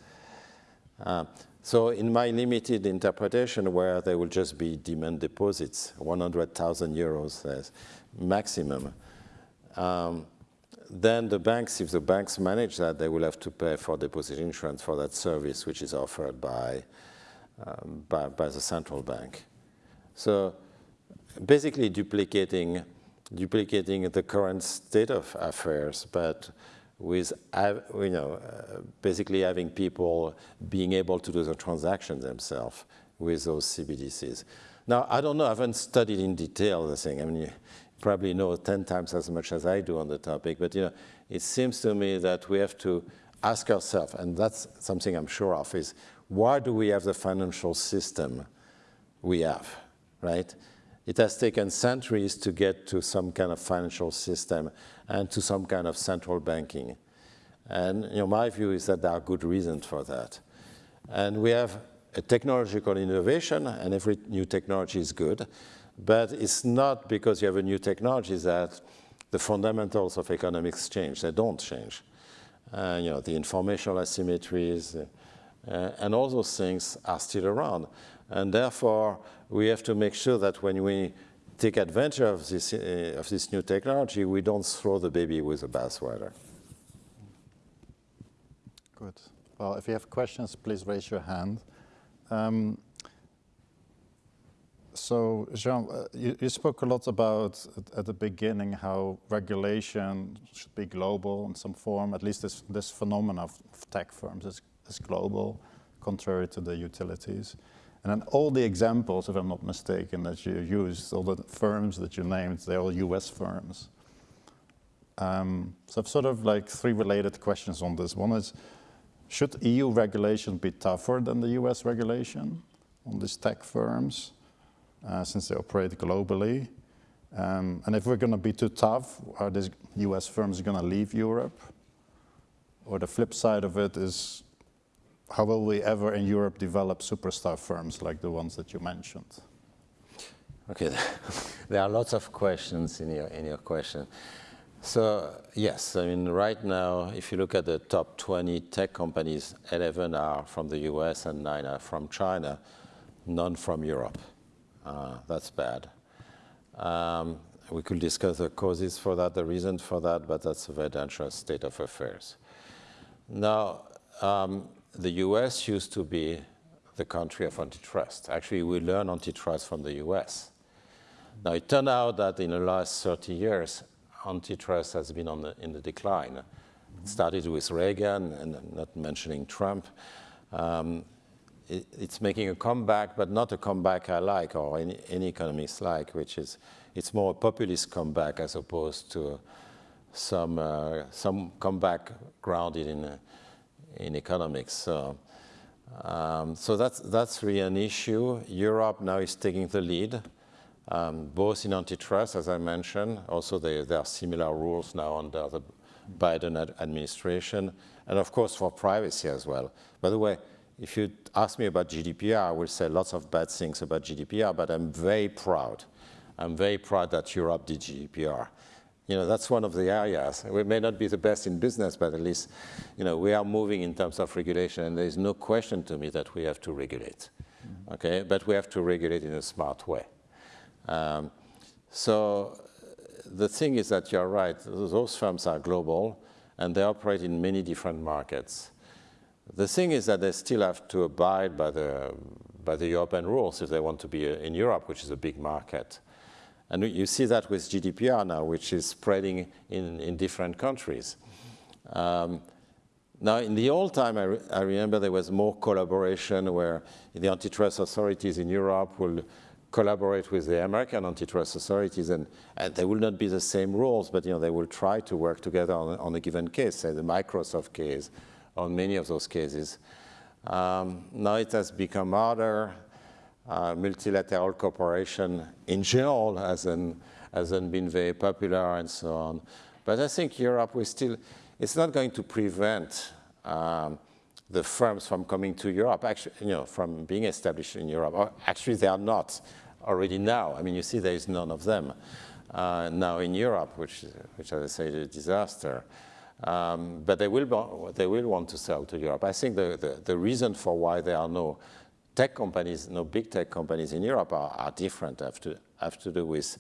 Uh, so in my limited interpretation, where there will just be demand deposits, 100,000 euros maximum, um, then the banks, if the banks manage that, they will have to pay for deposit insurance for that service, which is offered by, um, by, by the central bank. So basically duplicating duplicating the current state of affairs, but with you know, uh, basically having people being able to do the transactions themselves with those CBDCs. Now, I don't know, I haven't studied in detail the thing. I mean, you probably know 10 times as much as I do on the topic, but you know, it seems to me that we have to ask ourselves, and that's something I'm sure of, is why do we have the financial system we have, right? It has taken centuries to get to some kind of financial system and to some kind of central banking. And you know, my view is that there are good reasons for that. And we have a technological innovation, and every new technology is good, but it's not because you have a new technology that the fundamentals of economics change. They don't change. Uh, you know, the informational asymmetries, uh, and all those things are still around. And therefore, we have to make sure that when we take advantage of this, uh, of this new technology, we don't throw the baby with the bathwater. Good. Well, if you have questions, please raise your hand. Um, so, Jean, uh, you, you, spoke a lot about at, at, the beginning how regulation should be global in some form. At least this this phenomenon of, of tech firms is, is global, contrary to the utilities. And then all the examples, if I'm not mistaken, that you used, all the firms that you named, they're all US firms. Um, so I've sort of like three related questions on this. One is, should EU regulation be tougher than the US regulation on these tech firms, uh, since they operate globally? Um, and if we're going to be too tough, are these US firms going to leave Europe? Or the flip side of it is, how will we ever in Europe develop superstar firms like the ones that you mentioned? Okay, there are lots of questions in your, in your question. So yes, I mean, right now, if you look at the top 20 tech companies, 11 are from the US and 9 are from China, none from Europe. Uh, that's bad. Um, we could discuss the causes for that, the reasons for that, but that's a very dangerous state of affairs. Now, um, the US used to be the country of antitrust. Actually, we learned antitrust from the US. Now, it turned out that in the last 30 years, antitrust has been on the, in the decline. It started with Reagan, and not mentioning Trump. Um, it, it's making a comeback, but not a comeback I like or any, any economists like, which is it's more a populist comeback as opposed to some uh, some comeback grounded in uh, in economics. So, um, so that's that's really an issue. Europe now is taking the lead, um, both in antitrust, as I mentioned. Also, there are similar rules now under the Biden ad administration, and of course for privacy as well. By the way, if you ask me about GDPR, I will say lots of bad things about GDPR, but I'm very proud. I'm very proud that Europe did GDPR. You know, that's one of the areas. We may not be the best in business, but at least, you know, we are moving in terms of regulation, and there is no question to me that we have to regulate. Mm -hmm. Okay, but we have to regulate in a smart way. Um, so the thing is that you're right, those firms are global, and they operate in many different markets. The thing is that they still have to abide by the, by the European rules if they want to be in Europe, which is a big market. And you see that with GDPR now, which is spreading in, in different countries. Um, now, in the old time, I, re I, remember there was more collaboration where the antitrust authorities in Europe will collaborate with the American antitrust authorities, and, and they will not be the same rules, but you know, they will try to work together on, on a given case, say the Microsoft case, on many of those cases. Um, now it has become harder. Uh, multilateral cooperation in general hasn't, hasn't been very popular and so on. But I think Europe will still, it's not going to prevent um, the firms from coming to Europe, actually, you know, from being established in Europe. Or actually, they are not already now. I mean, you see there is none of them uh, now in Europe, which, which as I say, is a disaster. Um, but they will, they will want to sell to Europe. I think the, the, the, reason for why there are no tech companies, no big tech companies in Europe are, are different, have to, have to do with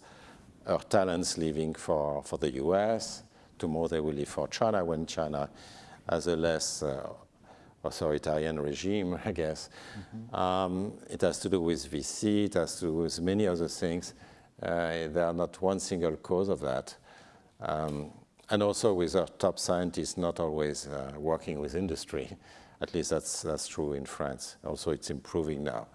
our talents leaving for, for the US. Tomorrow they will leave for China when China has a less uh, authoritarian regime, I guess. Mm -hmm. um, it has to do with VC, it has to do with many other things. Uh, there are not one single cause of that. Um, and also with our top scientists not always uh, working with industry. At least that's, that's true in France. Also, it's improving now.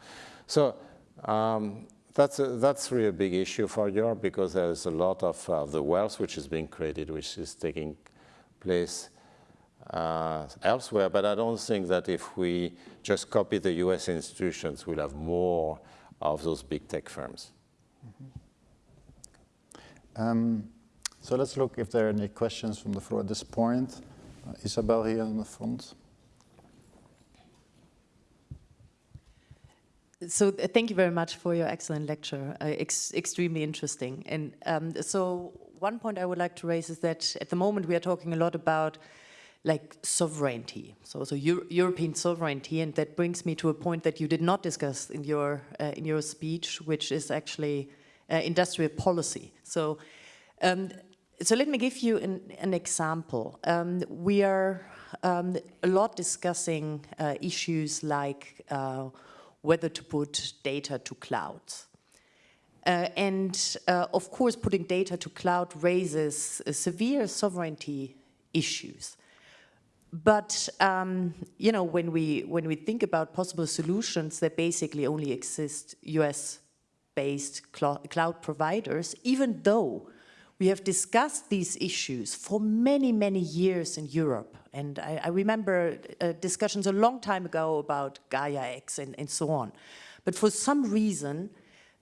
So um, that's, a, that's really a big issue for Europe because there's a lot of uh, the wealth which is being created, which is taking place uh, elsewhere. But I don't think that if we just copy the US institutions, we'll have more of those big tech firms. Mm -hmm. um, so let's look if there are any questions from the floor at this point. Uh, Isabel here in the front. So uh, thank you very much for your excellent lecture, uh, ex extremely interesting. And um, so one point I would like to raise is that at the moment we are talking a lot about like sovereignty, so, so Euro European sovereignty, and that brings me to a point that you did not discuss in your, uh, in your speech, which is actually uh, industrial policy. So um, so let me give you an, an example. Um, we are um, a lot discussing uh, issues like uh, whether to put data to clouds. Uh, and uh, of course, putting data to cloud raises uh, severe sovereignty issues. But um, you know, when we when we think about possible solutions that basically only exist U.S.-based cl cloud providers, even though We have discussed these issues for many, many years in Europe. And I, I remember uh, discussions a long time ago about Gaia X and, and so on. But for some reason,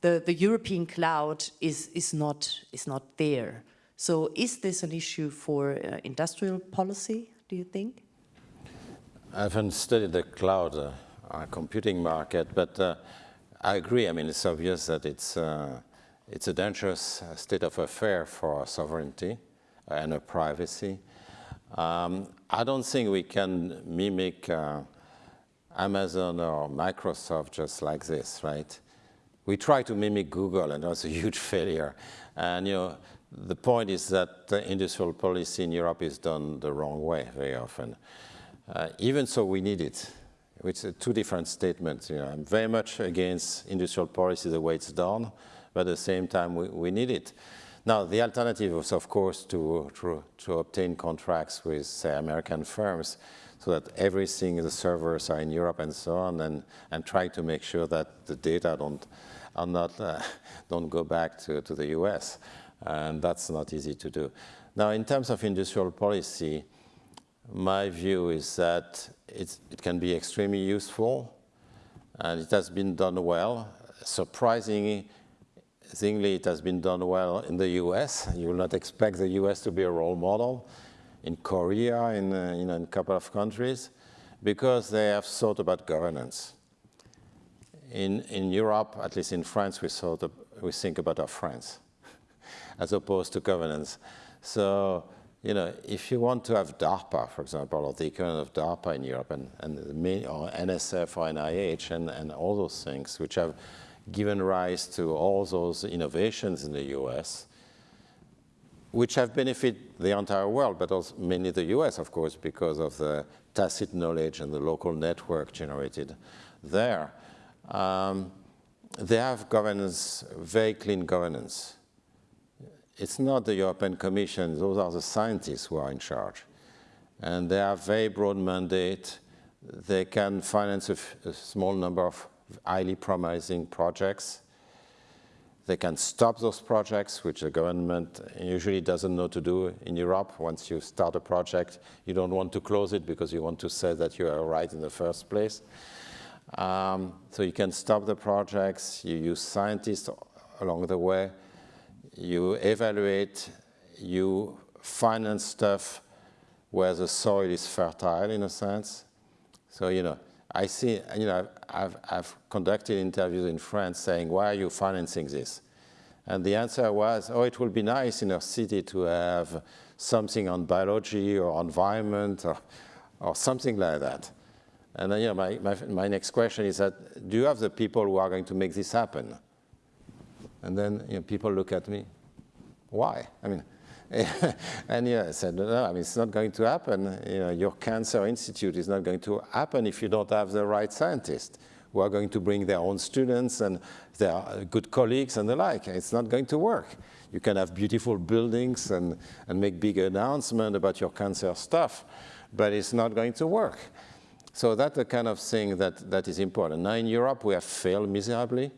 the, the European cloud is, is, not, is not there. So is this an issue for uh, industrial policy, do you think? I haven't studied the cloud uh, uh, computing market, but uh, I agree. I mean, it's obvious that it's, uh, it's a dangerous uh, state of affair for sovereignty and privacy. Um, I don't think we can mimic Amazon or Microsoft just like this, right? We tried to mimic Google and was a huge failure. And you know, the point is that industrial policy in Europe is done the wrong way very often. Uh, even so, we need it. It's two different statements. You know, I'm very much against industrial policy the way it's done, but at the same time, we, we need it. Now, the alternative is, of course, to, to, to obtain contracts with, say, American firms so that everything, the servers are in Europe and so on, and, and try to make sure that the data don't, are not, uh, don't go back to, to the US. And that's not easy to do. Now, in terms of industrial policy, my view is that it can be extremely useful, and it has been done well. Surprisingly, it has been done well in the US. You will not expect the US to be a role model in Korea, in, uh, in a couple of countries, because they have thought about governance. In, in Europe, at least in France, we, thought of, we think about our friends as opposed to governance. So, you know, if you want to have DARPA, for example, or the equivalent of DARPA in Europe, and, and or NSF or NIH, and, and all those things, which have given rise to all those innovations in the US, which have benefited the entire world, but also mainly the US, of course, because of the tacit knowledge and the local network generated there. Um, they have governance, very clean governance. It's not the European Commission, those are the scientists who are in charge. And they have very broad mandate. They can finance a, a small number of highly promising projects they can stop those projects, which the government usually doesn't know to do in Europe. Once you start a project, you don't want to close it because you want to say that you are right in the first place. Um, so you can stop the projects, you use scientists along the way, you evaluate, you finance stuff where the soil is fertile in a sense. So, you know, I see, you know, I've, I've conducted interviews in France saying, why are you financing this? And the answer was, oh, it will be nice in our city to have something on biology or environment or, or something like that. And then, you know, my, my, my next question is that, do you have the people who are going to make this happen? And then you know, people look at me, why? I mean, and yeah, I said, no, I mean, it's not going to happen. You know, your cancer institute is not going to happen if you don't have the right scientists who are going to bring their own students and their uh, good colleagues and the like. It's not going to work. You can have beautiful buildings and, and make big announcements about your cancer stuff, but it's not going to work. So that's the kind of thing that, that is important. Now in Europe, we have failed miserably,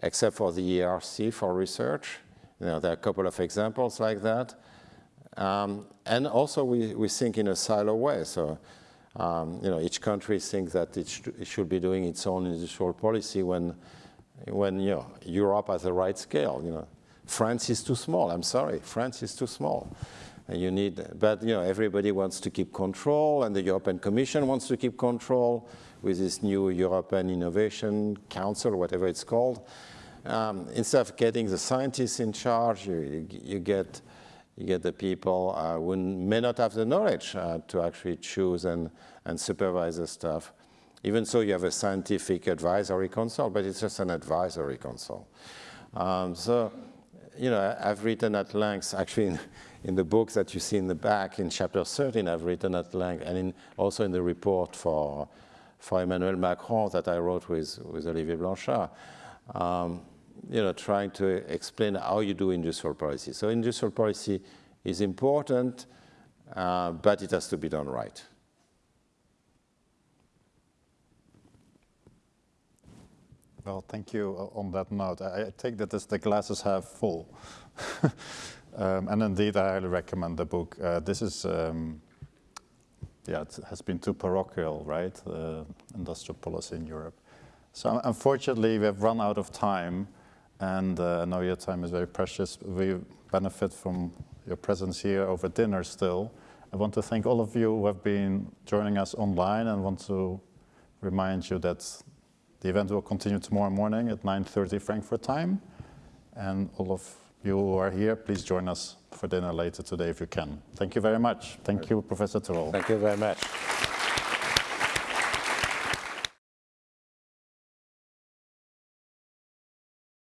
except for the ERC for research. You know, there are a couple of examples like that. Um, and also we, we think in a silo way. So, um, you know, each country thinks that it, sh it, should be doing its own industrial policy when, when, you know, Europe has the right scale, you know. France is too small, I'm sorry, France is too small. And you need, but, you know, everybody wants to keep control and the European Commission wants to keep control with this new European Innovation Council, whatever it's called um, instead of getting the scientists in charge, you, you, get you get the people uh, who may not have the knowledge uh, to actually choose and, and supervise the stuff. Even so, you have a scientific advisory council, but it's just an advisory council. Um, so, you know, I've written at length, actually in, in, the book that you see in the back, in chapter 13, I've written at length, and in, also in the report for, for Emmanuel Macron that I wrote with, with Olivier Blanchard. Um, you know, trying to explain how you do industrial policy. So industrial policy is important, uh, but it has to be done right. Well, thank you on that note. I take that as the glasses half full. Um, and indeed, I highly recommend the book. Uh, this is, um, yeah, it has been too parochial, right? Uh, industrial policy in Europe. So unfortunately, we have run out of time, and uh, I know your time is very precious. We benefit from your presence here over dinner still. I want to thank all of you who have been joining us online and want to remind you that the event will continue tomorrow morning at 9.30 Frankfurt time. And all of you who are here, please join us for dinner later today if you can. Thank you very much. Thank you, Professor Tirole. Thank you very much.